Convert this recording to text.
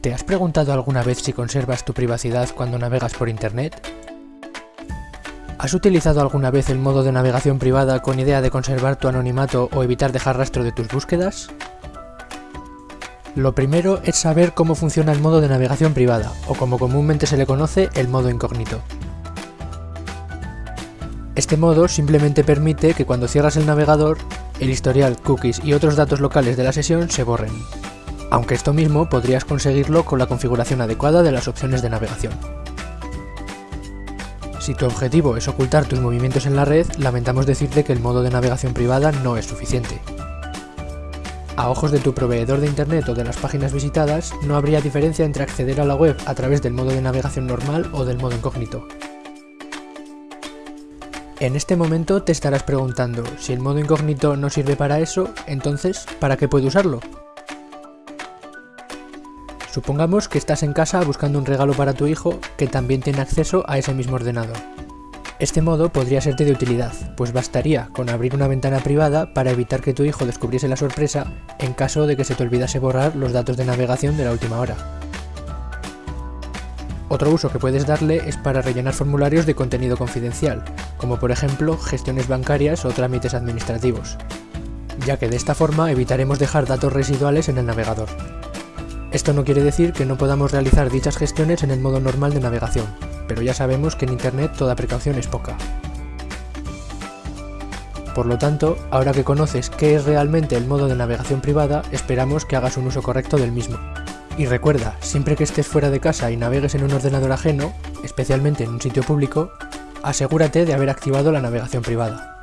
¿Te has preguntado alguna vez si conservas tu privacidad cuando navegas por Internet? ¿Has utilizado alguna vez el modo de navegación privada con idea de conservar tu anonimato o evitar dejar rastro de tus búsquedas? Lo primero es saber cómo funciona el modo de navegación privada, o como comúnmente se le conoce, el modo incógnito. Este modo simplemente permite que cuando cierras el navegador, el historial, cookies y otros datos locales de la sesión se borren aunque esto mismo podrías conseguirlo con la configuración adecuada de las opciones de navegación. Si tu objetivo es ocultar tus movimientos en la red, lamentamos decirte que el modo de navegación privada no es suficiente. A ojos de tu proveedor de internet o de las páginas visitadas, no habría diferencia entre acceder a la web a través del modo de navegación normal o del modo incógnito. En este momento te estarás preguntando, si el modo incógnito no sirve para eso, entonces, ¿para qué puedo usarlo? Supongamos que estás en casa buscando un regalo para tu hijo que también tiene acceso a ese mismo ordenador. Este modo podría serte de utilidad, pues bastaría con abrir una ventana privada para evitar que tu hijo descubriese la sorpresa en caso de que se te olvidase borrar los datos de navegación de la última hora. Otro uso que puedes darle es para rellenar formularios de contenido confidencial, como por ejemplo gestiones bancarias o trámites administrativos, ya que de esta forma evitaremos dejar datos residuales en el navegador. Esto no quiere decir que no podamos realizar dichas gestiones en el modo normal de navegación, pero ya sabemos que en Internet toda precaución es poca. Por lo tanto, ahora que conoces qué es realmente el modo de navegación privada, esperamos que hagas un uso correcto del mismo. Y recuerda, siempre que estés fuera de casa y navegues en un ordenador ajeno, especialmente en un sitio público, asegúrate de haber activado la navegación privada.